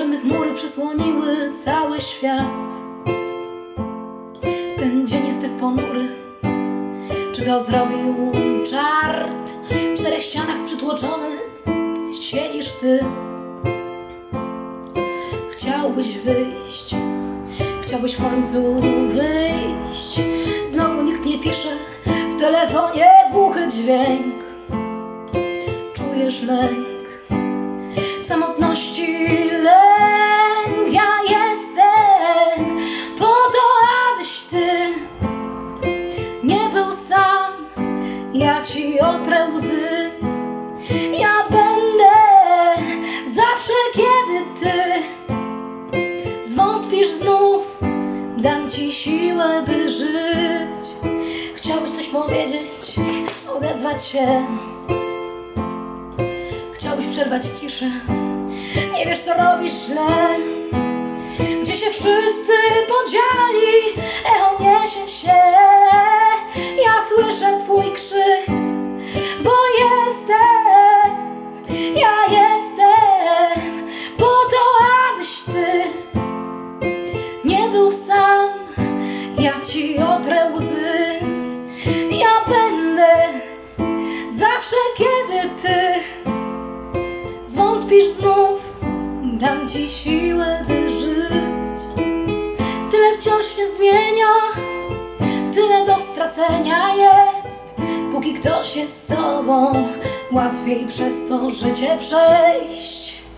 czarne chmury przysłoniły cały świat. Ten dzień jest tak ponury. Czy to zrobił czart? W czterech ścianach przytłoczony siedzisz ty. Chciałbyś wyjść, chciałbyś w końcu wyjść. Znowu nikt nie pisze, w telefonie głuchy dźwięk. Czujesz lęk Ja ci otrę łzy. Ja będę zawsze, kiedy ty zwątpisz znów. Dam ci siłę, by żyć. Chciałbyś coś powiedzieć, odezwać się. Chciałbyś przerwać ciszę. Nie wiesz, co robisz źle. Gdzie się wszyscy podzieli, echo niesie Ja ci otrę łzy, ja będę zawsze, kiedy ty zwątpisz znów, dam ci siłę, by żyć. Tyle wciąż się zmienia, tyle do stracenia jest. Póki ktoś jest z tobą, łatwiej przez to życie przejść.